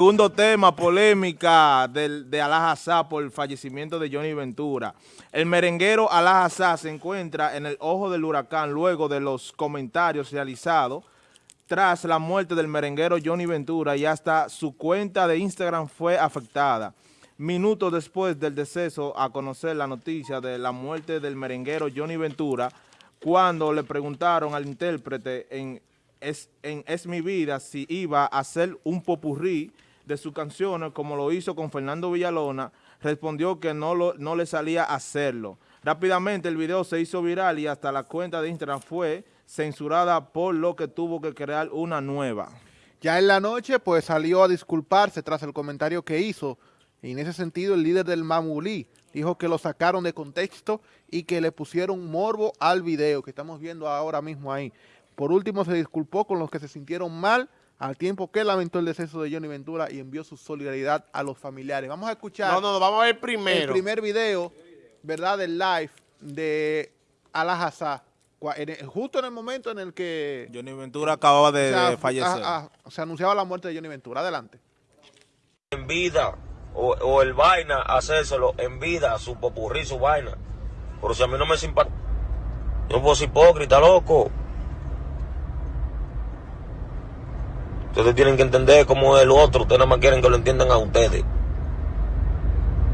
Segundo tema, polémica del, de Alajazá por el fallecimiento de Johnny Ventura. El merenguero Alajazá se encuentra en el ojo del huracán luego de los comentarios realizados tras la muerte del merenguero Johnny Ventura y hasta su cuenta de Instagram fue afectada. Minutos después del deceso a conocer la noticia de la muerte del merenguero Johnny Ventura, cuando le preguntaron al intérprete en Es, en es mi vida si iba a hacer un popurrí de sus canciones, como lo hizo con Fernando Villalona, respondió que no, lo, no le salía hacerlo. Rápidamente el video se hizo viral y hasta la cuenta de Instagram fue censurada por lo que tuvo que crear una nueva. Ya en la noche pues salió a disculparse tras el comentario que hizo y en ese sentido el líder del Mamulí dijo que lo sacaron de contexto y que le pusieron morbo al video que estamos viendo ahora mismo ahí. Por último se disculpó con los que se sintieron mal al tiempo que lamentó el deceso de Johnny Ventura y envió su solidaridad a los familiares. Vamos a escuchar No, no, no, vamos a ver primero. el primer video, ¿verdad?, del live de Alajazá, justo en el momento en el que Johnny Ventura acababa de, o sea, de fallecer. a- a- se anunciaba la muerte de Johnny Ventura. Adelante. en vida o, o el vaina hacérselo en vida, su popurrí, su vaina. Pero si a mí no me simpatiza, yo no puedo ser hipócrita, loco. Ustedes tienen que entender cómo es el otro, ustedes nada más quieren que lo entiendan a ustedes.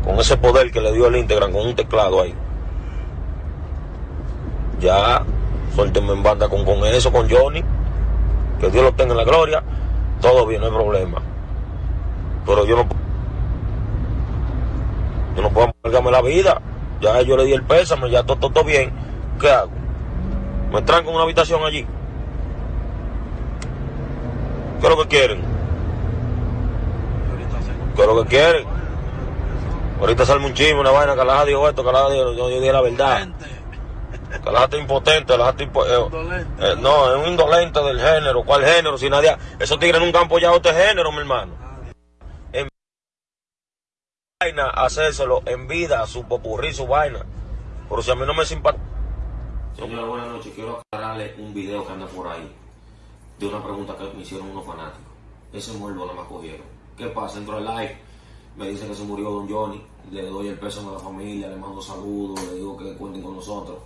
Con ese poder que le dio el Instagram, con un teclado ahí. Ya, suéltenme en banda con, con eso, con Johnny. Que Dios lo tenga en la gloria. Todo bien, no hay problema. Pero yo no, yo no puedo amargarme la vida. Ya yo le di el pésame, ya todo, todo, bien. ¿Qué hago? ¿Me tranco en una habitación allí? ¿Qué es lo que quieren? ¿Qué es lo que quieren? Ahorita sale un chisme, una vaina, que la dijo esto, que la dijo, yo, yo dije la verdad. Que la está impotente, la está impo- eh, eh, no, es un indolente del género. ¿Cuál género? Si nadie, esos tigres nunca han apoyado este género, mi hermano vaina, hacérselo en vida, su popurrí, su vaina. Pero si a mí no me simpatiza. Señora, buenas noches. Quiero aclararle un video que anda por ahí de una pregunta que me hicieron unos fanáticos. Ese muerto no me cogieron. ¿Qué pasa? Entro al live, me dice que se murió Don Johnny, le doy el pésame a la familia, le mando saludos, le digo que cuenten con nosotros.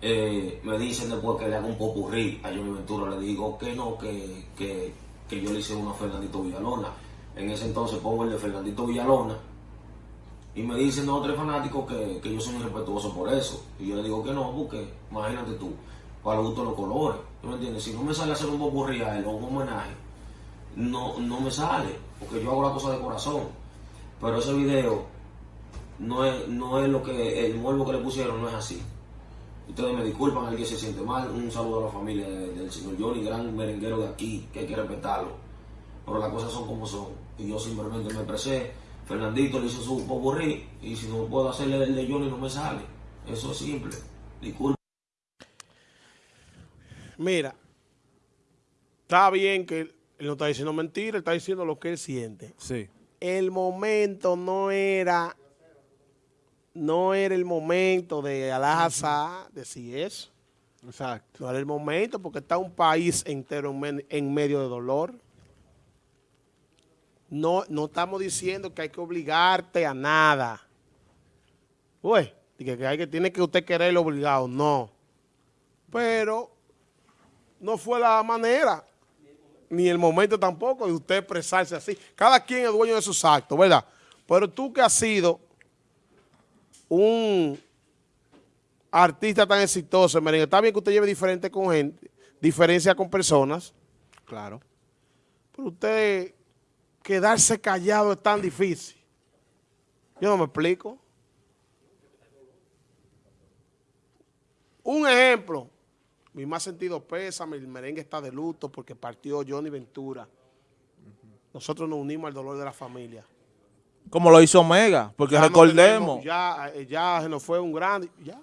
Eh, me dicen después que le haga un popurrí a Johnny Ventura, le digo que no, que, que, que yo le hice uno a Fernandito Villalona. En ese entonces pongo el de Fernandito Villalona y me dicen dos o fanáticos que, que yo soy muy respetuoso por eso. Y yo le digo que no, porque imagínate tú, para gusto los colores. ¿Tú me? Si no me sale hacer un popurrí a él o un homenaje, no, no me sale, porque yo hago la cosa de corazón. Pero ese video no es, no es lo que, el morbo que le pusieron no es así. Ustedes me disculpan, alguien se siente mal. Un saludo a la familia de- del señor Johnny, gran merenguero de aquí, que hay que respetarlo. Pero las cosas son como son. Y yo simplemente me expresé. Fernandito le hizo su popurrí. Y si no puedo hacerle el de Johnny, no me sale. Eso es simple. Disculpen. Mira, está bien que él no está diciendo mentira, está diciendo lo que él siente. Sí. El momento no era, no era el momento de Alajazá decir eso. Exacto. No era el momento porque está un país entero en, men- en medio de dolor. No, no estamos diciendo que hay que obligarte a nada. Uy, que, hay que tiene que usted quererlo obligado, no. Pero no fue la manera, ni el momento tampoco de usted expresarse así. Cada quien es dueño de sus actos, ¿verdad? Pero tú que has sido un artista tan exitoso, merengue, está bien que usted lleve diferente con gente, diferencia con personas, Claro. pero usted quedarse callado es tan difícil. Yo no me explico. Un ejemplo, mi más sentido pésame, el merengue está de luto porque partió Johnny Ventura. Nosotros nos unimos al dolor de la familia. Como lo hizo Omega, porque Ya no recordemos. tenemos- ya, eh, ya se nos fue un grande, ya.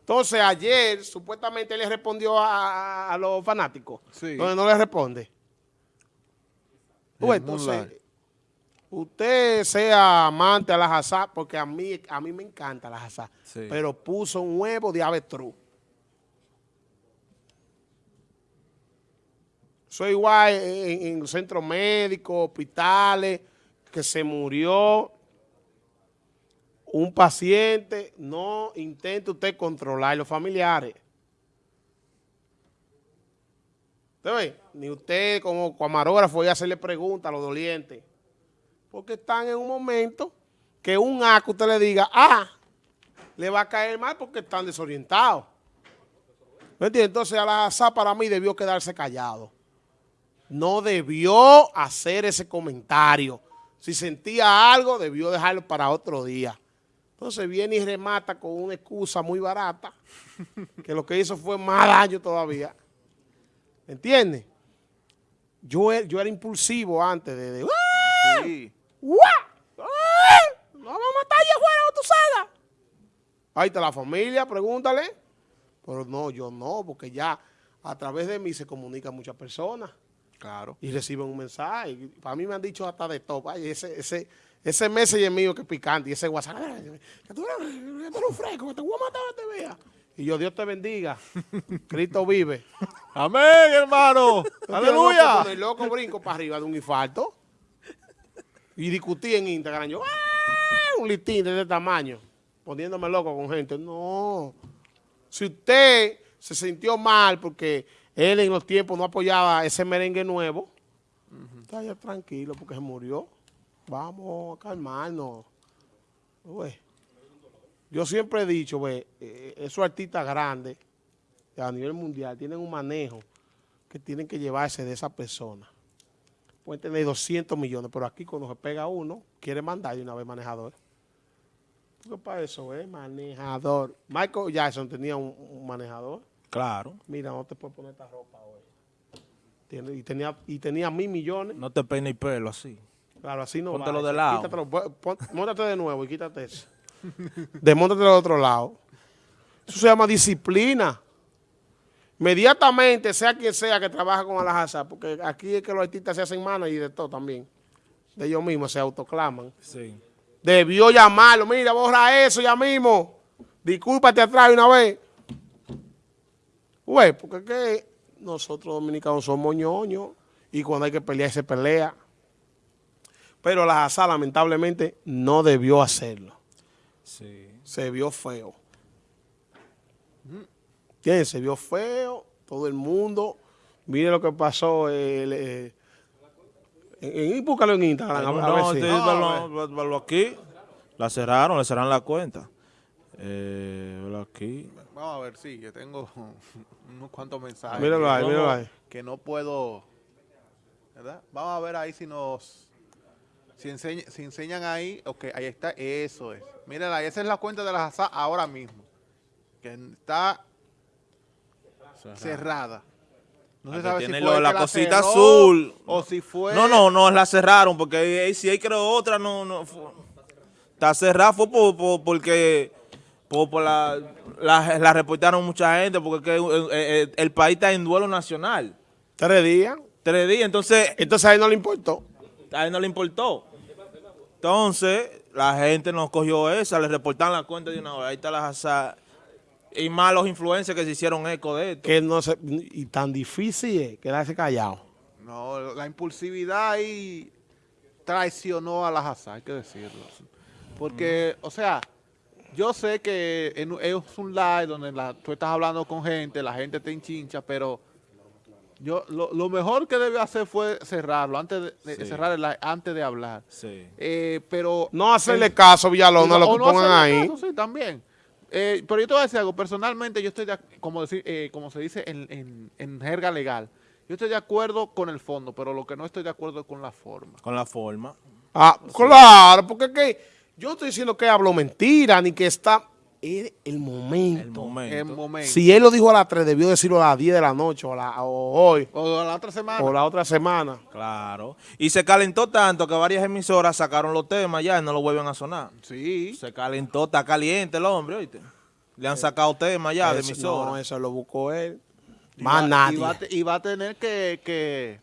Entonces ayer supuestamente él le respondió a, a los fanáticos. Sí. Donde no le responde. Pues, entonces, usted sea amante a la jazá, porque a mí, a mí me encanta la jazá, Sí. pero puso un huevo de avestruz. Soy igual en, en centros médicos, hospitales, que se murió un paciente, no intente usted controlar los familiares. ¿Usted ve? Ni usted como camarógrafo voy a hacerle preguntas a los dolientes. Porque están en un momento que un acto usted le diga, ah, le va a caer mal porque están desorientados. ¿Me entiende? Entonces, Al-Assad para mí debió quedarse callado. No debió hacer ese comentario. Si sentía algo, debió dejarlo para otro día. Entonces viene y remata con una excusa muy barata, que lo que hizo fue más daño todavía. ¿Entiendes? Yo, yo era impulsivo antes de... de ¡Ah! ¡Ah! ¡No vamos a matar allá afuera, tú sabes! Ahí está la familia, pregúntale. Pero no, yo no, porque ya a través de mí se comunican muchas personas Claro. y reciben un mensaje. Para mí me han dicho hasta de top. Ay, ese, ese, ese messenger mío que es picante y ese WhatsApp. "Ay, Que tú eres, un fresco, que te voy a matar te vea. Y yo, Dios te bendiga. Cristo vive. Amén, hermano. Aleluya. Con el loco brinco para arriba de un infarto. Y discutí en Instagram. Yo, ¡ah! un listín de ese tamaño. Poniéndome loco con gente. No. Si usted se sintió mal porque él en los tiempos no apoyaba ese merengue nuevo, está ya tranquilo porque se murió. Vamos a calmarnos. Güey. Yo siempre he dicho, güey, eh, esos artistas grandes a nivel mundial tienen un manejo que tienen que llevarse de esa persona. Pueden tener 200 millones, pero aquí cuando se pega uno, quiere mandar de una vez manejador. Porque para eso es manejador. Michael Jackson tenía un manejador. Claro. Mira, no te puedes poner esta ropa hoy. Y, tenía, y tenía mil millones. No te peine el pelo así. Claro, así no Póntelo va. de lado. Quítatelo, pon- móntate de nuevo y quítate eso. Desmóntate del otro lado. Eso se llama disciplina. Inmediatamente, sea quien sea que trabaja con Alajazá, porque aquí es que los artistas se hacen manos y de todo también. De ellos mismos se autoclaman. Sí. Debió llamarlo. Mira, borra eso ya mismo. Discúlpate atrás una vez. Güey, porque que nosotros dominicanos somos ñoños y cuando hay que pelear se pelea. Pero la Hazá lamentablemente no debió hacerlo. Sí. Se vio feo. ¿Entiendes? Se vio feo. Todo el mundo. Mire lo que pasó. el, eh, en, búscalo en Instagram. a ver- a No, si- velo- velo- velo aquí. La cerraron, le cerraron la cuenta. Eh, aquí. Vamos a ver, sí, que tengo unos cuantos mensajes. Míralo que ahí, no- míralo ahí. Que no puedo, ¿verdad? Vamos a ver ahí si nos, si, enseña- si enseñan ahí, ok, ahí está, eso es. Mírala, esa es la cuenta de la JASA ahora mismo, que está cerrada. No se sabe si tiene fue lo- la cosita cerró azul. o si fue... No, no, no, la cerraron porque si hay creo otra, no, no. fue- está cerrada fue por, por- porque por, la, la, la reportaron mucha gente porque es que, eh, eh, el país está en duelo nacional. Tres días. Tres días, entonces Entonces a él no le importó. a él no le importó. Entonces, la gente nos cogió esa, le reportaron la cuenta de una hora. Ahí está la jazá. Y más los influencers que se hicieron eco de esto. Que no se, y tan difícil es quedarse callado. No, la impulsividad ahí traicionó a la Hazard, hay que decirlo. Porque, o sea, yo sé que en- es un live donde la- tú estás hablando con gente, la gente te enchincha, pero yo lo, lo mejor que debió hacer fue cerrarlo, antes de, Sí. cerrar el live, antes de hablar. Sí. Eh, pero... No hacerle caso, Villalón, a lo que no pongan ahí. caso, sí, también. Eh, pero yo te voy a decir algo, personalmente yo estoy, de, como, decir, eh, como se dice en, en, en jerga legal, yo estoy de acuerdo con el fondo, pero lo que no estoy de acuerdo es con la forma. Con la forma. Ah, claro, porque es que yo estoy diciendo que habló mentira, ni que está... Es el momento. El momento. En momento. Si él lo dijo a las 3, debió decirlo a las 10 de la noche o, a la- o hoy O la otra semana. o la otra semana. Claro. Y se calentó tanto que varias emisoras sacaron los temas ya y no lo vuelven a sonar. Sí. Se calentó, está caliente el hombre, ¿oíste? Le han sacado temas ya de Eso- emisoras. No, eso lo buscó él. Y Más va- nadie. Y va, y va a tener que, que,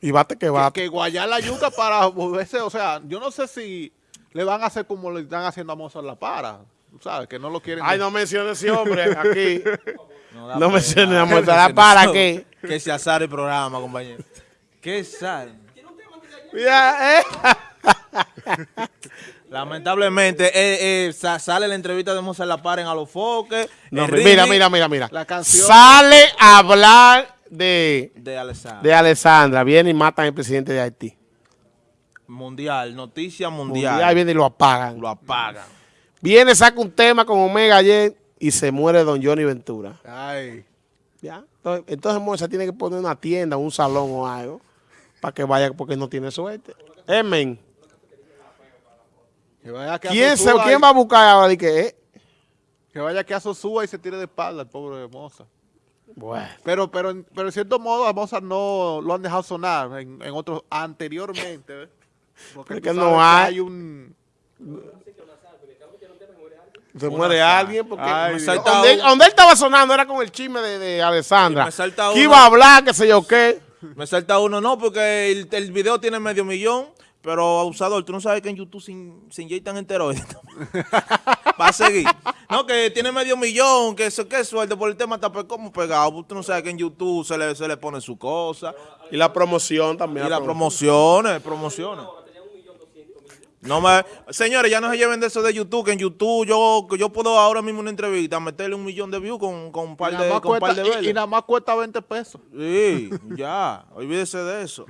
Y bate que que, bate. que guayar la yuca para volverse, o sea, yo no sé si le van a hacer como le están haciendo a Mozart La Para. sabes, que no lo quieren. Ay, no menciones ese hombre aquí. No pena. menciones a Mozart, se- ¿para qué? Que se azar el programa, compañero. Que sal. Mira, eh. Lamentablemente, eh, eh, sa- sale la entrevista de Mozart La Paren a los foques. No, mira, mira, mira, mira. La canción- Sale a hablar de, De Alessandro. de Alessandra. Viene y matan al presidente de Haití. Mundial, noticia Mundial. mundial. viene y lo apagan. Lo apagan. Viene, saca un tema con Omega ayer y se muere Don Johnny Ventura. Ay, ¿Ya? Entonces, entonces Moza tiene que poner una tienda, un salón o algo para que vaya porque no tiene suerte. Emen. que vaya que ¿Quién, se, ¿Quién va a buscar ahora? Y que, eh? Que vaya que a Sosúa y se tire de espalda el pobre Moza. Bueno. Pero, pero, pero en cierto modo a Mozart no lo han dejado sonar en, en otros anteriormente. ¿ves? Porque no hay. un... Se muere alguien porque Ay, donde, él, un- donde él estaba sonando era con el chisme de, de Alessandra. Y me salta que uno- iba a hablar, qué sé yo qué. Me salta uno, no, porque el, el video tiene medio millón, pero abusador, tú no sabes que en YouTube se, in- se inyectan esteroides. Va a seguir. No, que tiene medio millón, que eso, que suerte por el tema está como pegado. Tú no sabes que en YouTube se le, se le pone su cosa. Y la promoción también. Y las promociones, promociones. No me, señores, ya no se lleven de eso de YouTube, que en YouTube yo, yo puedo ahora mismo una entrevista meterle un millón de views con, con un par de, con un par cuesta, de y- y nada más cuesta 20 pesos. Sí, ya, olvídese de eso.